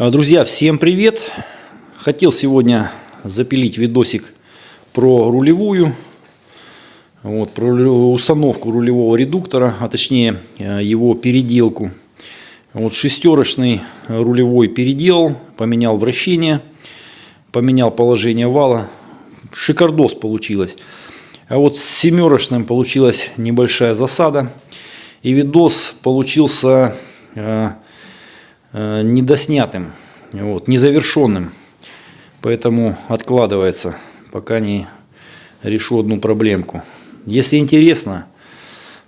А, Друзья, всем привет! Хотел сегодня запилить видосик про рулевую, вот, про установку рулевого редуктора, а точнее э, его переделку. Вот шестерочный рулевой переделал, поменял вращение, поменял положение вала. Шикардос получилось. А вот с семерочным получилась небольшая засада. И видос получился э, недоснятым, вот, незавершенным. Поэтому откладывается, пока не решу одну проблемку. Если интересно,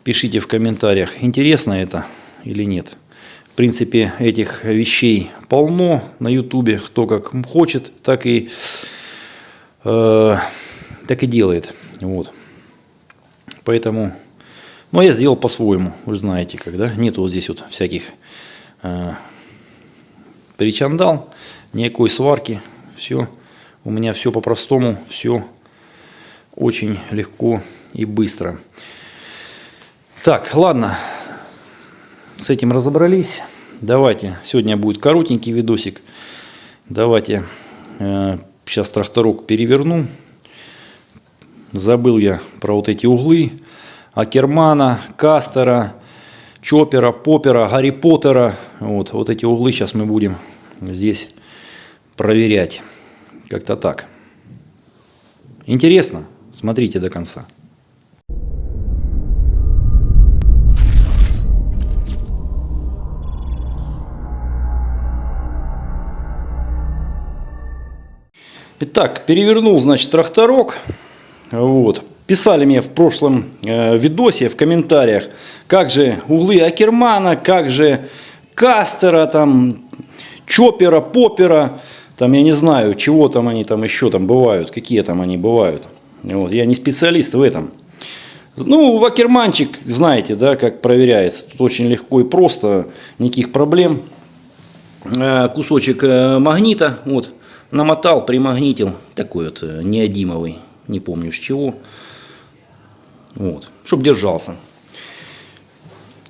пишите в комментариях, интересно это или нет. В принципе, этих вещей полно на ютубе. Кто как хочет, так и, э, так и делает. Вот. Поэтому, ну, я сделал по-своему, вы знаете, когда нет вот здесь вот всяких э, причандал, никакой сварки, все, у меня все по-простому, все очень легко и быстро. Так, ладно, с этим разобрались. Давайте, сегодня будет коротенький видосик. Давайте, э, сейчас тракторок переверну. Забыл я про вот эти углы. Акермана, Кастера, Чопера, Попера, Гарри Поттера. Вот, вот эти углы сейчас мы будем здесь проверять. Как-то так. Интересно? Смотрите до конца. Итак, перевернул, значит, тракторок. Вот. Писали мне в прошлом э, видосе в комментариях, как же углы Акермана, как же Кастера, там, Чопера, Попера, там, я не знаю, чего там они там еще там бывают, какие там они бывают. Вот. Я не специалист в этом. Ну, Акерманчик, знаете, да, как проверяется. Тут очень легко и просто, никаких проблем. Э, Кусочек э, магнита, вот, намотал, примагнитил, такой вот э, неодимовый, не помню с чего. Вот, чтобы держался.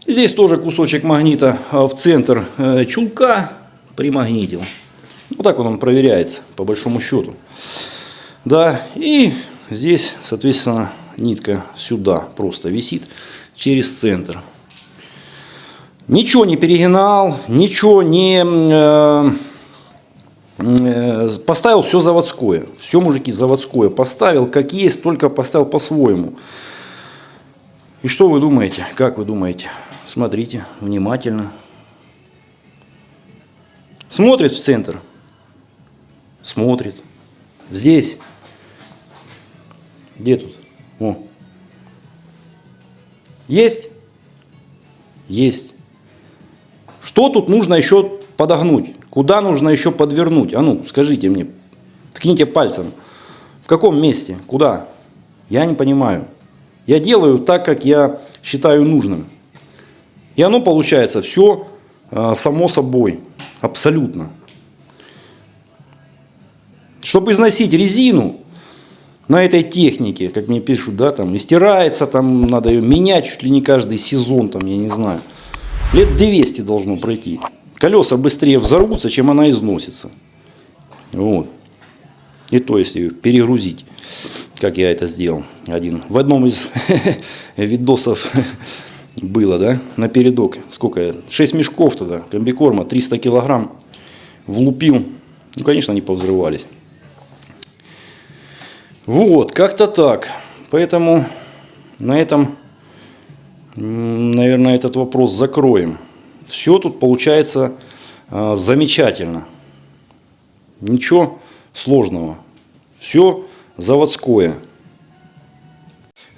Здесь тоже кусочек магнита а, в центр э, чулка примагнитил. Вот так вот он проверяется, по большому счету. Да, и здесь, соответственно, нитка сюда просто висит через центр. Ничего не перегинал, ничего не... э, э, Поставил все заводское. Все, мужики, заводское. Поставил как есть, только поставил по-своему. И что вы думаете? Как вы думаете? Смотрите внимательно. Смотрит в центр. Смотрит. Здесь. Где тут? О. Есть? Есть. Что тут нужно еще подогнуть? Куда нужно еще подвернуть? А ну, скажите мне. Ткните пальцем. В каком месте? Куда? Я не понимаю. Я делаю так, как я считаю нужным. И оно получается все э, само собой. Абсолютно. Чтобы износить резину на этой технике, как мне пишут, да, там, и стирается, там, надо ее менять чуть ли не каждый сезон, там, я не знаю. Лет 200 должно пройти. Колеса быстрее взорвутся, чем она износится. Вот. И то, если ее перегрузить, как я это сделал. Один. В одном из видосов было, да, на передок. Сколько я? 6 мешков тогда, комбикорма, 300 килограмм. Влупил. Ну, конечно, они повзрывались. Вот, как-то так. Поэтому на этом, наверное, этот вопрос закроем. Все тут получается а, замечательно. Ничего сложного. Все заводское.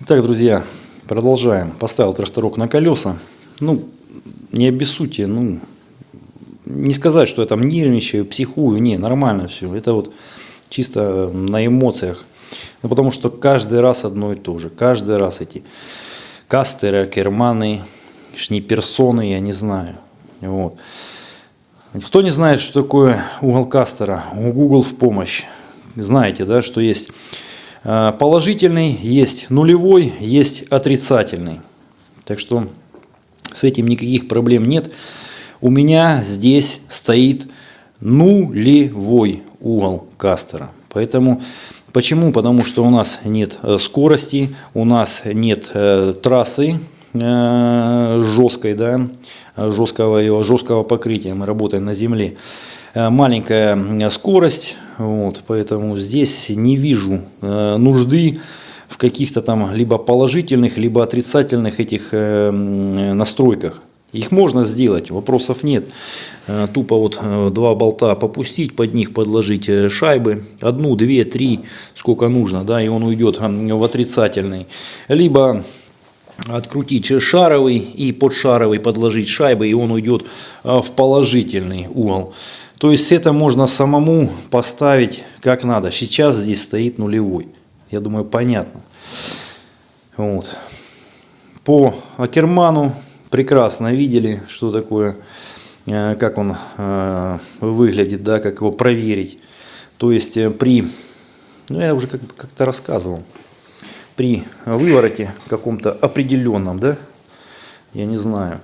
Итак, друзья, продолжаем. Поставил тракторок на колеса. Ну, не обессудьте, ну, не сказать, что я там нервничаю, психую. Не, нормально все. Это вот чисто на эмоциях. Ну, потому что каждый раз одно и то же. Каждый раз эти кастеры, керманы, шниперсоны, я не знаю. Вот. Кто не знает, что такое угол кастера, Google в помощь. Знаете, да, что есть э, положительный, есть нулевой, есть отрицательный. Так что с этим никаких проблем нет. У меня здесь стоит нулевой угол кастера. Поэтому Почему? Потому что у нас нет э, скорости, у нас нет э, трассы э, жесткой, да, жесткого, жесткого покрытия. Мы работаем на земле. Э, маленькая скорость, вот, поэтому здесь не вижу э, нужды в каких-то там либо положительных, либо отрицательных этих э, настройках. Их можно сделать, вопросов нет. Тупо вот два болта попустить, под них подложить шайбы. Одну, две, три, сколько нужно, да, и он уйдет в отрицательный. Либо открутить шаровый и под шаровый подложить шайбы, и он уйдет в положительный угол. То есть это можно самому поставить как надо. Сейчас здесь стоит нулевой. Я думаю, понятно. Вот. По Акерману прекрасно видели, что такое, э, как он э, выглядит, да, как его проверить. То есть э, при, ну я уже как-то рассказывал, при вывороте каком-то определенном, да, я не знаю,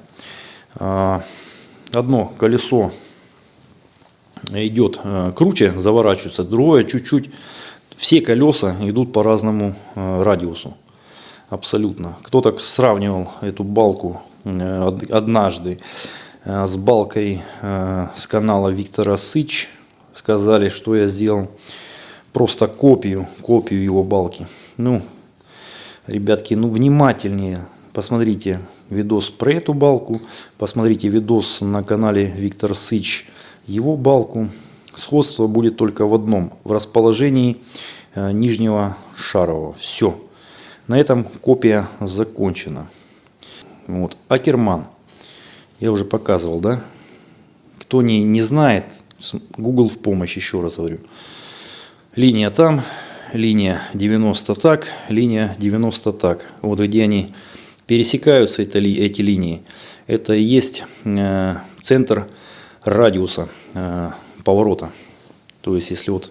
одно колесо идет круче, заворачивается, другое чуть-чуть, все колеса идут по разному радиусу. Абсолютно. Кто-то сравнивал эту балку Э, однажды э, с балкой э, с канала Виктора Сыч. Сказали, что я сделал просто копию, копию его балки. Ну, ребятки, ну внимательнее посмотрите видос про эту балку, посмотрите видос на канале Виктор Сыч, его балку. Сходство будет только в одном, в расположении нижнего шарового. Все. На этом копия закончена. Вот. Акерман. Я уже показывал, да? Кто не, не знает, Google в помощь, еще раз говорю. Линия там, линия 90 так, линия 90 так. Вот где они пересекаются, это, эти линии, это и есть э, центр радиуса э, поворота. То есть, если вот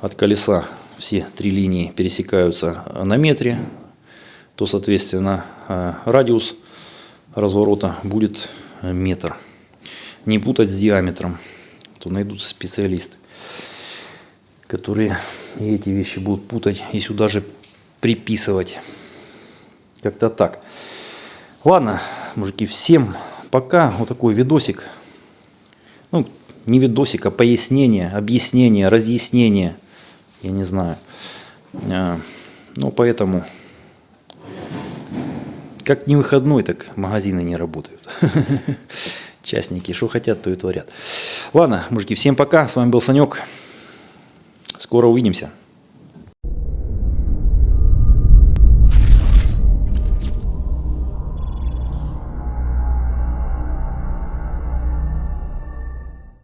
от колеса все три линии пересекаются на метре, то, соответственно, э, радиус разворота будет э, метр. Не путать с диаметром. То найдутся специалисты, которые эти вещи будут путать и сюда же приписывать. Как-то так. Ладно, мужики, всем пока. Вот такой видосик. Ну, не видосик, а пояснение, объяснение, разъяснение. Я не знаю. А, ну, поэтому как не выходной, так магазины не работают. Частники, что хотят, то и творят. Ладно, мужики, всем пока. С вами был Санек. Скоро увидимся.